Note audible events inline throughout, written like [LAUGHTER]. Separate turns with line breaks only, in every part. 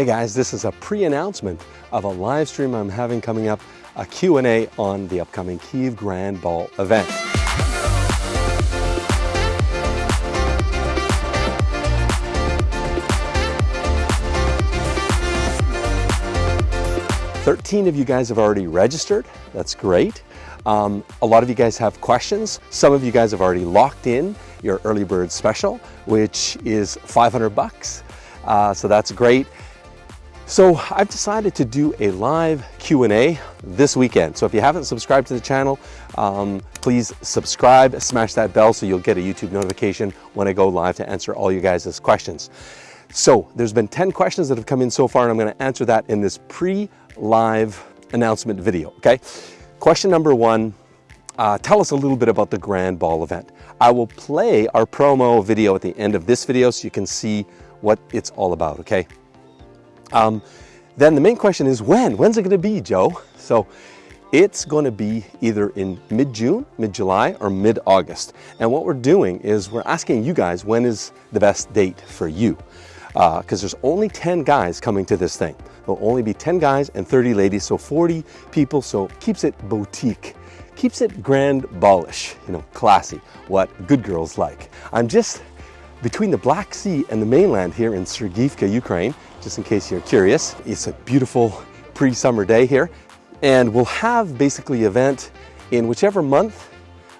Hey guys, this is a pre-announcement of a live stream I'm having coming up, a Q&A on the upcoming Kiev Grand Ball event. Thirteen of you guys have already registered. That's great. Um, a lot of you guys have questions. Some of you guys have already locked in your early bird special, which is 500 bucks. Uh, so that's great. So I've decided to do a live Q&A this weekend. So if you haven't subscribed to the channel, um, please subscribe, smash that bell so you'll get a YouTube notification when I go live to answer all you guys' questions. So there's been 10 questions that have come in so far and I'm gonna answer that in this pre-live announcement video, okay? Question number one, uh, tell us a little bit about the Grand Ball event. I will play our promo video at the end of this video so you can see what it's all about, okay? Um, then the main question is when? When's it going to be, Joe? So it's going to be either in mid-June, mid-July, or mid-August. And what we're doing is we're asking you guys when is the best date for you. Because uh, there's only 10 guys coming to this thing. There'll only be 10 guys and 30 ladies, so 40 people, so keeps it boutique. Keeps it grand ballish, you know, classy, what good girls like. I'm just between the Black Sea and the mainland here in Sergivka, Ukraine, just in case you're curious. It's a beautiful pre-summer day here. And we'll have basically event in whichever month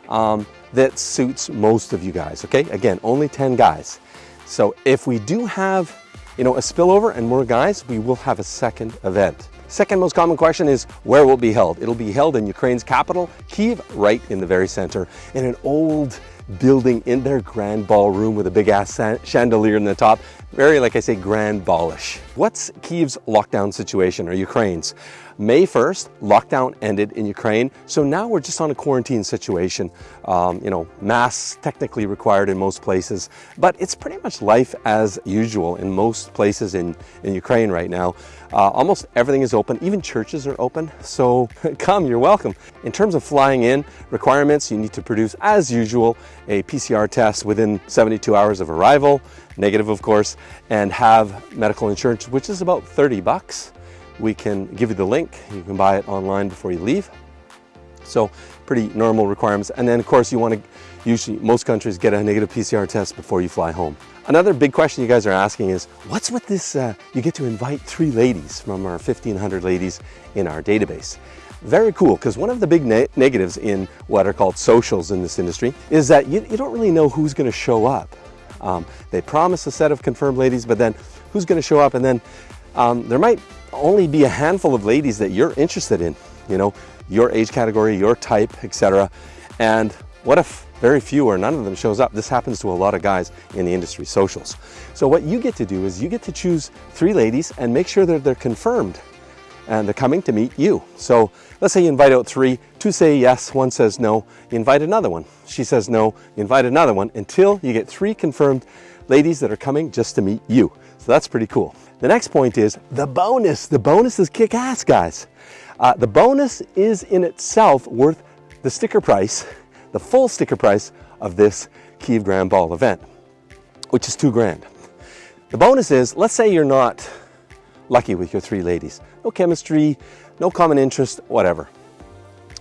um, that suits most of you guys, okay? Again, only 10 guys. So if we do have, you know, a spillover and more guys, we will have a second event. Second most common question is where will it be held? It'll be held in Ukraine's capital, Kiev, right in the very center, in an old building in their grand ballroom with a big ass chandelier in the top. Very, like I say, grand ballish. What's Kiev's lockdown situation or Ukraine's? May 1st, lockdown ended in Ukraine. So now we're just on a quarantine situation. Um, you know, masks technically required in most places, but it's pretty much life as usual in most places in, in Ukraine right now. Uh, almost everything is open, even churches are open. So [LAUGHS] come, you're welcome. In terms of flying in requirements, you need to produce, as usual, a PCR test within 72 hours of arrival, negative of course, and have medical insurance, which is about 30 bucks we can give you the link. You can buy it online before you leave. So pretty normal requirements. And then of course you want to usually most countries get a negative PCR test before you fly home. Another big question you guys are asking is what's with this, uh, you get to invite three ladies from our 1500 ladies in our database. Very cool, because one of the big ne negatives in what are called socials in this industry is that you, you don't really know who's going to show up. Um, they promise a set of confirmed ladies, but then who's going to show up? And then um, there might only be a handful of ladies that you're interested in, you know, your age category, your type, etc. And what if very few or none of them shows up? This happens to a lot of guys in the industry socials. So what you get to do is you get to choose three ladies and make sure that they're confirmed and they're coming to meet you. So let's say you invite out three, two say yes, one says no, you invite another one. She says no, you invite another one until you get three confirmed ladies that are coming just to meet you. So that's pretty cool. The next point is the bonus. The bonus is kick ass, guys. Uh, the bonus is in itself worth the sticker price, the full sticker price of this Kiev Grand Ball event, which is two grand. The bonus is, let's say you're not lucky with your three ladies. No chemistry, no common interest, whatever.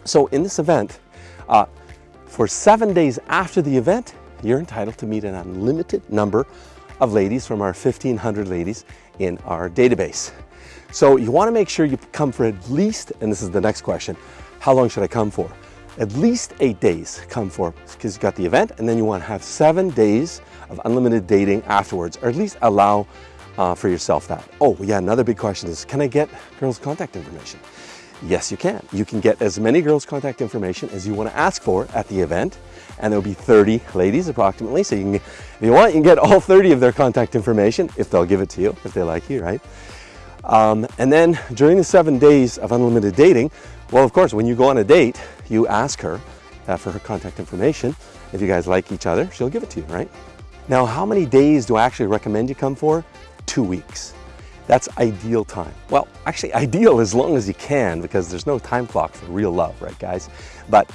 So in this event, uh, for seven days after the event, you're entitled to meet an unlimited number of ladies from our 1500 ladies in our database. So you want to make sure you come for at least, and this is the next question, how long should I come for? At least eight days come for, because you got the event, and then you want to have seven days of unlimited dating afterwards, or at least allow uh, for yourself that. Oh yeah, another big question is, can I get girls' contact information? Yes, you can. You can get as many girls' contact information as you want to ask for at the event, and there'll be 30 ladies approximately. So you can, if you want, you can get all 30 of their contact information if they'll give it to you, if they like you, right? Um, and then during the seven days of unlimited dating, well, of course, when you go on a date, you ask her uh, for her contact information. If you guys like each other, she'll give it to you, right? Now, how many days do I actually recommend you come for? Two weeks. That's ideal time. Well, actually [LAUGHS] ideal as long as you can because there's no time clock for real love, right guys? But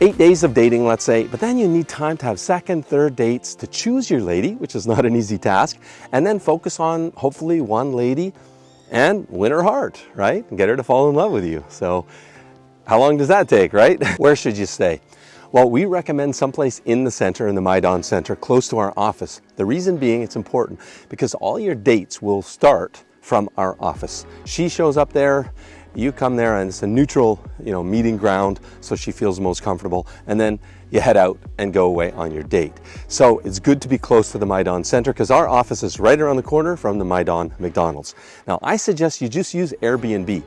eight days of dating, let's say, but then you need time to have second, third dates to choose your lady, which is not an easy task, and then focus on hopefully one lady and win her heart, right? And get her to fall in love with you. So how long does that take, right? [LAUGHS] Where should you stay? Well, we recommend someplace in the center, in the Maidan Center, close to our office. The reason being it's important because all your dates will start from our office. She shows up there, you come there and it's a neutral, you know, meeting ground so she feels most comfortable and then you head out and go away on your date. So it's good to be close to the Maidan Center because our office is right around the corner from the Maidan McDonald's. Now I suggest you just use Airbnb.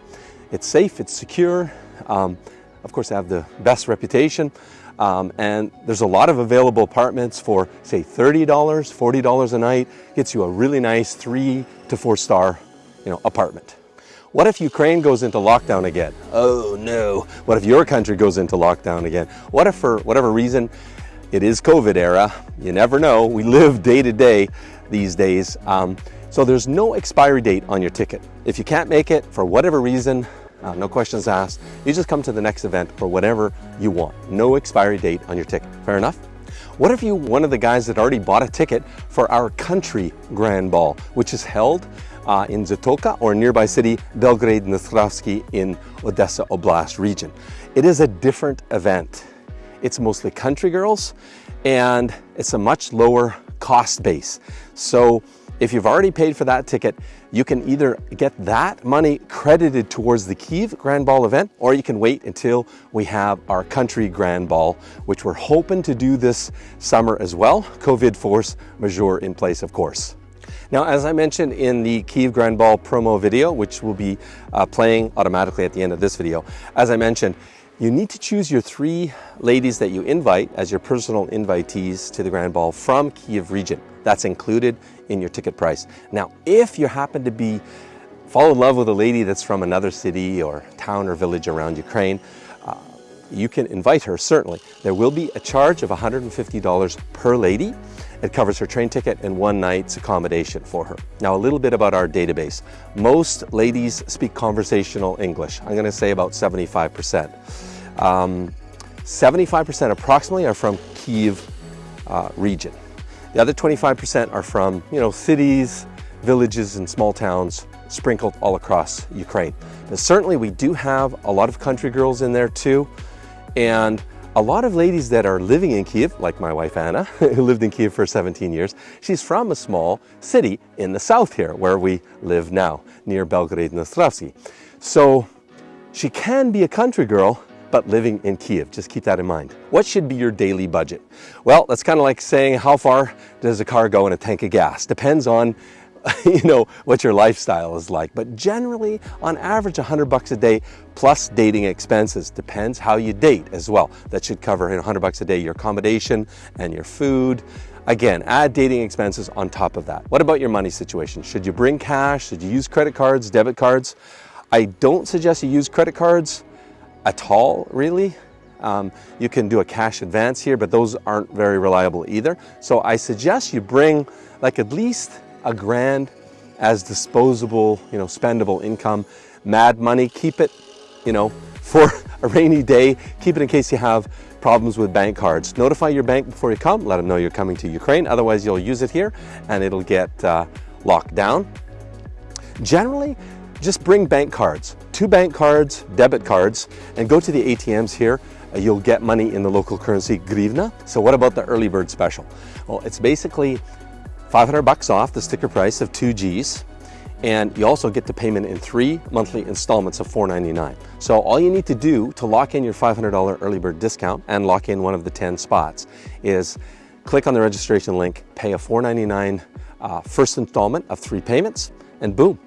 It's safe, it's secure, um, of course they have the best reputation um, and there's a lot of available apartments for say $30, $40 a night, gets you a really nice three to four star you know, apartment. What if Ukraine goes into lockdown again? Oh no. What if your country goes into lockdown again? What if for whatever reason, it is COVID era, you never know. We live day to day these days. Um, so there's no expiry date on your ticket. If you can't make it for whatever reason, uh, no questions asked, you just come to the next event for whatever you want. No expiry date on your ticket. Fair enough? What if you one of the guys that already bought a ticket for our country grand ball, which is held uh, in Zatoka or nearby city Belgorod Dnestrovsky in Odessa Oblast region. It is a different event. It's mostly country girls and it's a much lower cost base. So if you've already paid for that ticket, you can either get that money credited towards the Kiev Grand Ball event, or you can wait until we have our country Grand Ball, which we're hoping to do this summer as well. COVID force majeure in place, of course. Now, as I mentioned in the Kiev Grand Ball promo video, which will be uh, playing automatically at the end of this video, as I mentioned, you need to choose your three ladies that you invite as your personal invitees to the Grand Ball from Kiev region. That's included in your ticket price. Now, if you happen to be fall in love with a lady that's from another city or town or village around Ukraine, uh, you can invite her, certainly. There will be a charge of $150 per lady. It covers her train ticket and one night's accommodation for her. Now a little bit about our database. Most ladies speak conversational English. I'm gonna say about 75%. 75% um, approximately are from Kiev uh, region. The other 25% are from, you know, cities, villages and small towns sprinkled all across Ukraine. Now, certainly we do have a lot of country girls in there too. And a lot of ladies that are living in Kiev, like my wife Anna, [LAUGHS] who lived in Kiev for 17 years, she's from a small city in the south here, where we live now, near Belgorod Dnestrovsky. So she can be a country girl, but living in Kiev. Just keep that in mind. What should be your daily budget? Well, that's kind of like saying how far does a car go in a tank of gas? Depends on [LAUGHS] you know, what your lifestyle is like. But generally, on average, 100 bucks a day plus dating expenses. Depends how you date as well. That should cover 100 bucks a day, your accommodation and your food. Again, add dating expenses on top of that. What about your money situation? Should you bring cash? Should you use credit cards, debit cards? I don't suggest you use credit cards at all, really. Um, you can do a cash advance here, but those aren't very reliable either. So I suggest you bring like at least a grand as disposable, you know, spendable income. Mad money, keep it, you know, [LAUGHS] for a rainy day. Keep it in case you have problems with bank cards. Notify your bank before you come. Let them know you're coming to Ukraine. Otherwise, you'll use it here and it'll get uh, locked down. Generally, just bring bank cards. Two bank cards, debit cards, and go to the ATMs here. Uh, you'll get money in the local currency, grivna. So what about the early bird special? Well, it's basically 500 bucks off the sticker price of two Gs and you also get the payment in three monthly installments of $4.99. So all you need to do to lock in your $500 early bird discount and lock in one of the 10 spots is click on the registration link, pay a $4.99 uh, first installment of three payments, and boom,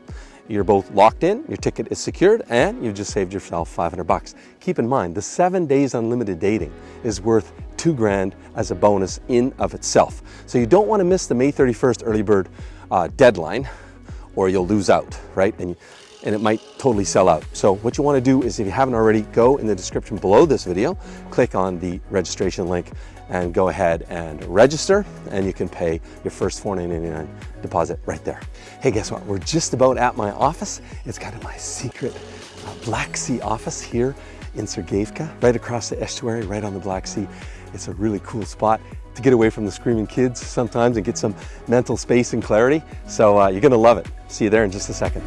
you're both locked in, your ticket is secured, and you've just saved yourself 500 bucks. Keep in mind, the seven days unlimited dating is worth two grand as a bonus in of itself. So you don't want to miss the May 31st early bird uh, deadline or you'll lose out, right? And, and it might totally sell out. So what you want to do is if you haven't already, go in the description below this video, click on the registration link and go ahead and register and you can pay your first $4.99 deposit right there. Hey, guess what? We're just about at my office. It's kind of my secret uh, Black Sea office here in Sergeyevka, right across the estuary, right on the Black Sea. It's a really cool spot to get away from the screaming kids sometimes and get some mental space and clarity. So uh, you're gonna love it. See you there in just a second.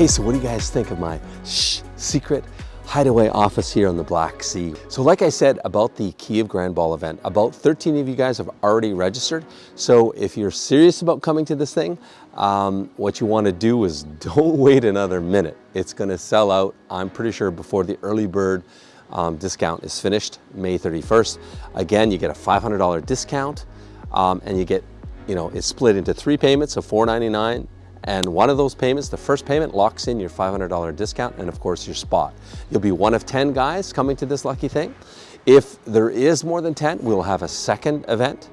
Hey, so what do you guys think of my shh, secret hideaway office here on the Black Sea? So like I said about the Kiev Grand Ball event, about 13 of you guys have already registered. So if you're serious about coming to this thing, um, what you want to do is [LAUGHS] don't wait another minute. It's going to sell out, I'm pretty sure, before the early bird um, discount is finished, May 31st. Again, you get a $500 discount um, and you get, you know, it's split into three payments of $499 and one of those payments, the first payment, locks in your $500 discount and of course your spot. You'll be one of 10 guys coming to this lucky thing. If there is more than 10, we'll have a second event.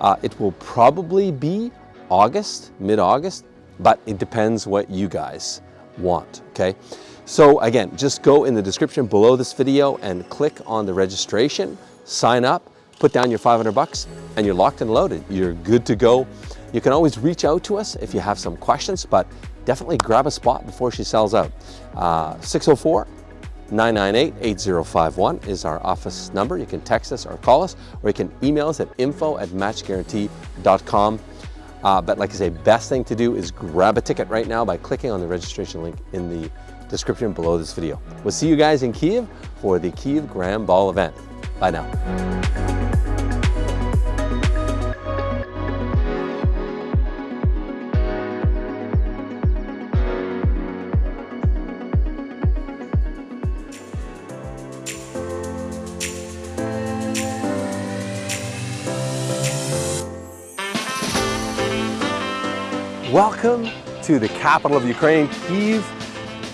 Uh, it will probably be August, mid-August, but it depends what you guys want, okay? So again, just go in the description below this video and click on the registration, sign up, put down your 500 bucks, and you're locked and loaded. You're good to go. You can always reach out to us if you have some questions, but definitely grab a spot before she sells out. Uh, 604 998 8051 is our office number. You can text us or call us, or you can email us at info at matchguarantee.com. Uh, but like I say, best thing to do is grab a ticket right now by clicking on the registration link in the description below this video. We'll see you guys in Kiev for the Kiev Grand Ball event. Bye now. Welcome to the capital of Ukraine, Kiev.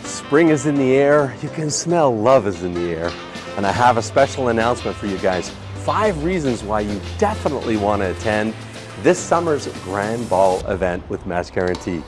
Spring is in the air. You can smell love is in the air. And I have a special announcement for you guys. Five reasons why you definitely want to attend this summer's Grand Ball event with Match Guarantee.